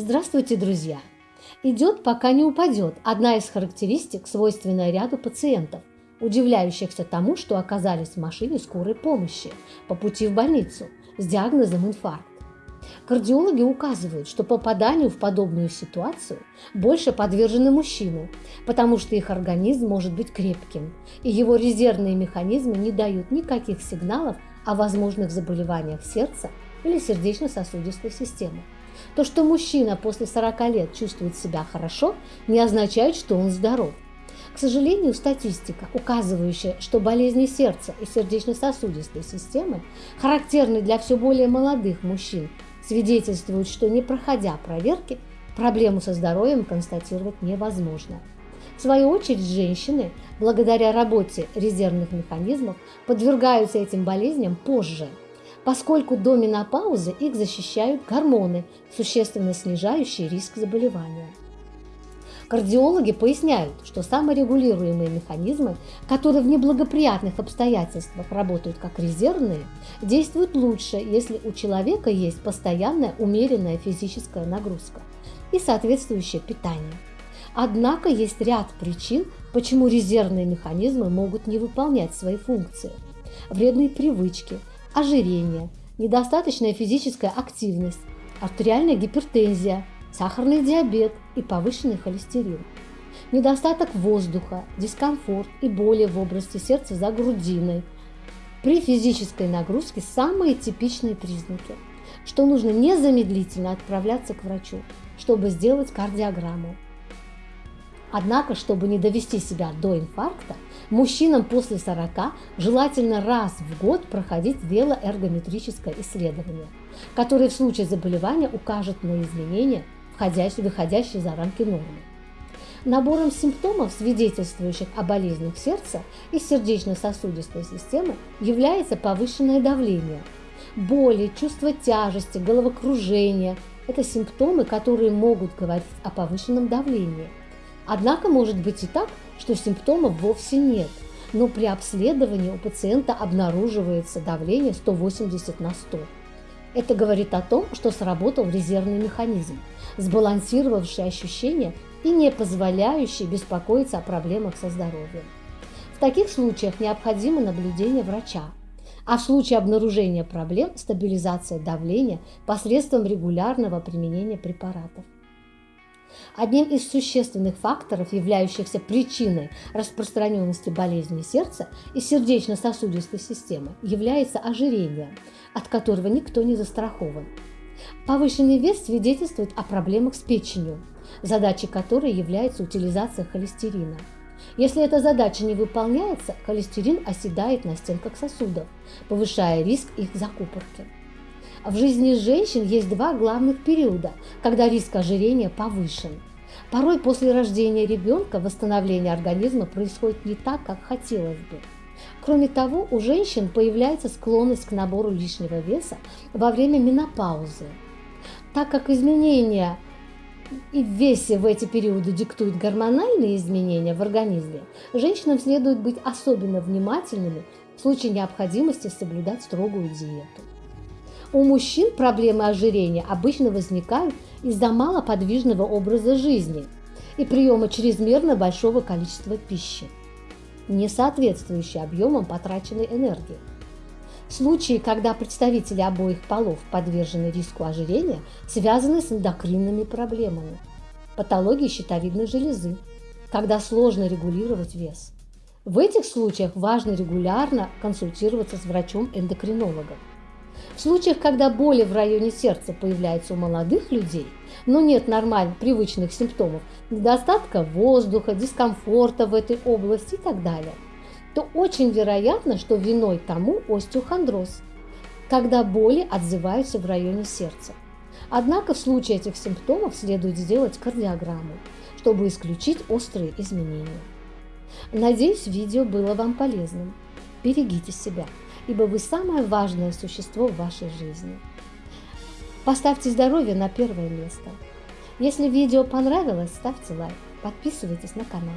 Здравствуйте, друзья! Идет, пока не упадет одна из характеристик, свойственная ряду пациентов, удивляющихся тому, что оказались в машине скорой помощи по пути в больницу с диагнозом инфаркт. Кардиологи указывают, что попаданию в подобную ситуацию больше подвержены мужчины, потому что их организм может быть крепким, и его резервные механизмы не дают никаких сигналов о возможных заболеваниях сердца или сердечно-сосудистой системы. То, что мужчина после 40 лет чувствует себя хорошо, не означает, что он здоров. К сожалению, статистика, указывающая, что болезни сердца и сердечно-сосудистой системы характерны для все более молодых мужчин, свидетельствует, что не проходя проверки, проблему со здоровьем констатировать невозможно. В свою очередь, женщины, благодаря работе резервных механизмов, подвергаются этим болезням позже – поскольку до менопаузы их защищают гормоны, существенно снижающие риск заболевания. Кардиологи поясняют, что саморегулируемые механизмы, которые в неблагоприятных обстоятельствах работают как резервные, действуют лучше, если у человека есть постоянная умеренная физическая нагрузка и соответствующее питание. Однако есть ряд причин, почему резервные механизмы могут не выполнять свои функции. Вредные привычки, ожирение, недостаточная физическая активность, артериальная гипертензия, сахарный диабет и повышенный холестерин. Недостаток воздуха, дискомфорт и боли в области сердца за грудиной. При физической нагрузке самые типичные признаки, что нужно незамедлительно отправляться к врачу, чтобы сделать кардиограмму. Однако, чтобы не довести себя до инфаркта, мужчинам после 40 желательно раз в год проходить велоэргометрическое исследование, которое в случае заболевания укажет на изменения, входящие, выходящие за рамки нормы. Набором симптомов, свидетельствующих о болезнях сердца и сердечно-сосудистой системы, является повышенное давление. Боли, чувство тяжести, головокружение – это симптомы, которые могут говорить о повышенном давлении – Однако может быть и так, что симптомов вовсе нет, но при обследовании у пациента обнаруживается давление 180 на 100. Это говорит о том, что сработал резервный механизм, сбалансировавший ощущения и не позволяющий беспокоиться о проблемах со здоровьем. В таких случаях необходимо наблюдение врача, а в случае обнаружения проблем – стабилизация давления посредством регулярного применения препаратов. Одним из существенных факторов, являющихся причиной распространенности болезней сердца и сердечно-сосудистой системы, является ожирение, от которого никто не застрахован. Повышенный вес свидетельствует о проблемах с печенью, задачей которой является утилизация холестерина. Если эта задача не выполняется, холестерин оседает на стенках сосудов, повышая риск их закупорки. В жизни женщин есть два главных периода, когда риск ожирения повышен. Порой после рождения ребенка восстановление организма происходит не так, как хотелось бы. Кроме того, у женщин появляется склонность к набору лишнего веса во время менопаузы. Так как изменения в весе в эти периоды диктуют гормональные изменения в организме, женщинам следует быть особенно внимательными в случае необходимости соблюдать строгую диету. У мужчин проблемы ожирения обычно возникают из-за малоподвижного образа жизни и приема чрезмерно большого количества пищи, не соответствующей объемам потраченной энергии. Случаи, когда представители обоих полов подвержены риску ожирения, связаны с эндокринными проблемами, патологией щитовидной железы, когда сложно регулировать вес. В этих случаях важно регулярно консультироваться с врачом-эндокринологом. В случаях, когда боли в районе сердца появляются у молодых людей, но нет нормальных привычных симптомов, недостатка воздуха, дискомфорта в этой области и так далее, то очень вероятно, что виной тому остеохондроз, когда боли отзываются в районе сердца. Однако в случае этих симптомов следует сделать кардиограмму, чтобы исключить острые изменения. Надеюсь, видео было вам полезным. Берегите себя ибо вы самое важное существо в вашей жизни. Поставьте здоровье на первое место. Если видео понравилось, ставьте лайк, подписывайтесь на канал.